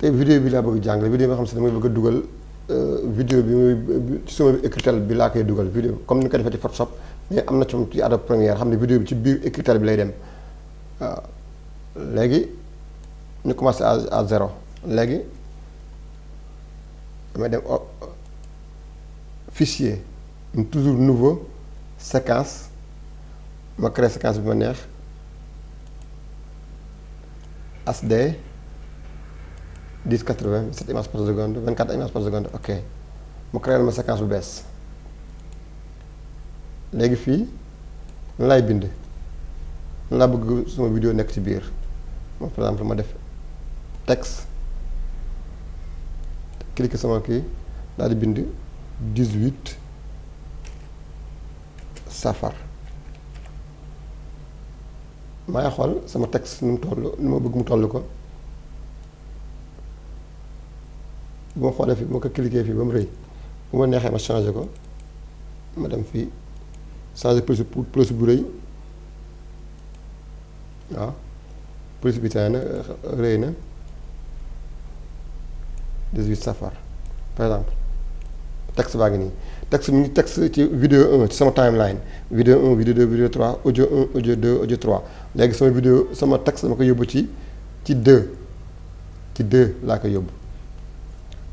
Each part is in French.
tey vidéo bi laa bëgg jàngale vidéo bi nga xam bëgg a dugal vidéo bi muy ci sama bi laa koy dugal vidéo comme ni ko defee ci Photoshop mais am na ci ci Adobe Premiere xam ne vidéo bi ci biir écritel bi lay dem. Léegi ñu commencé à à zéro. Léegi damay dem fichier toujours nouveau séquence ma créé séquence bi ma neex HD 10 80 7 images par seconde 24 images par seconde ok. Mu créé ma séquence bu bees. Léegi fii suma vidéo par exemple ma def texte cliquer sama kii daal di bind 18 safar. Maa ngi xool sama texte nu mu toll nu ma ma xoolee ma ko cliquer fii ba mu rëy bu ma neexee ma changé ma na 18 safar par exemple texte baa texte texte vidéo 1 ci sama timeline vidéo 1 vidéo 2 vidéo 3 audio 1 audio 2 audio 3 léegi vidéo sama texte dama ko yóbbu ci ci 2 ci 2 laa ko yóbbu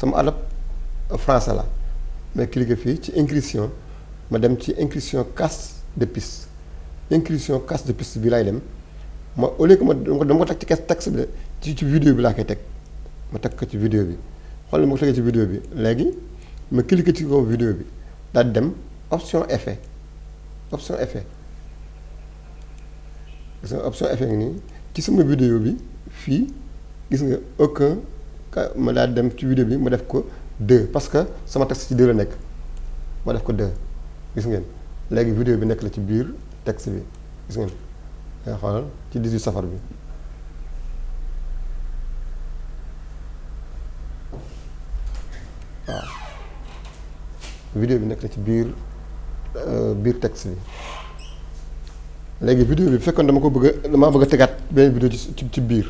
sama Adobe français la. Mais cliquer ci ma dem ci casse de piste. Inscription casse de piste bi laay dem. Au lieu que ma dama texte bi ci ci vidéo bi ma vidéo bi. Ma ci vidéo bi. Ma cliquer ci vidéo bi. Dem option effet option effet option effet ci sama vidéo bi gis aucun ma daal dem ci vidéo bi ma def ko 2 parce que sama texte ci 2 la ma def ko 2 gis ngeen léegi vidéo bi nekk la ci biir texte bi. gis ngeen. nga xoolal ci 18 safar bi. vidéo bi nekk na ci biir biir texte bi. léegi vidéo bi bu dama ko bëgg a damaa bëgg a tegaat vidéo ci ci biir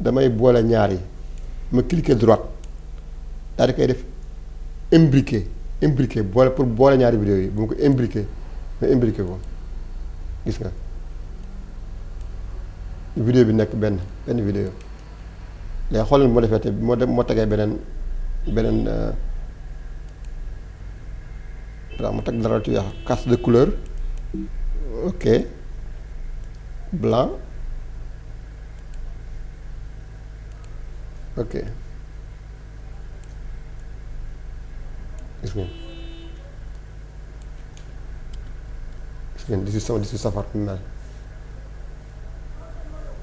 damay boole ñaar yi. ma cliquer droite daal di koy def imbriquer boole pour boole ñaari vidéo yi bu ma ko imbriquer ma imbriquer ko. Gis vidéo bi nekk benn benn vidéo. Léegi xoolal moo defee te moo moo tegee beneen beneen waaw mu teg dara casse de couleur. Ok. Blanc ok. Gis ngeen gis ngeen di si sama si safar mel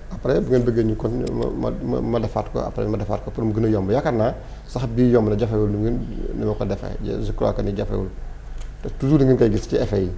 après bu ngeen bëggee ñu kon ma ma ma defaat ko après ma defaat ko pour mu gën a yomb. Yaakaar naa sax bii yomb na jafewul ni ngeen ni ma ko defee. Je crois que ni jafewul. Te toujours da ngeen koy gis ci effet yi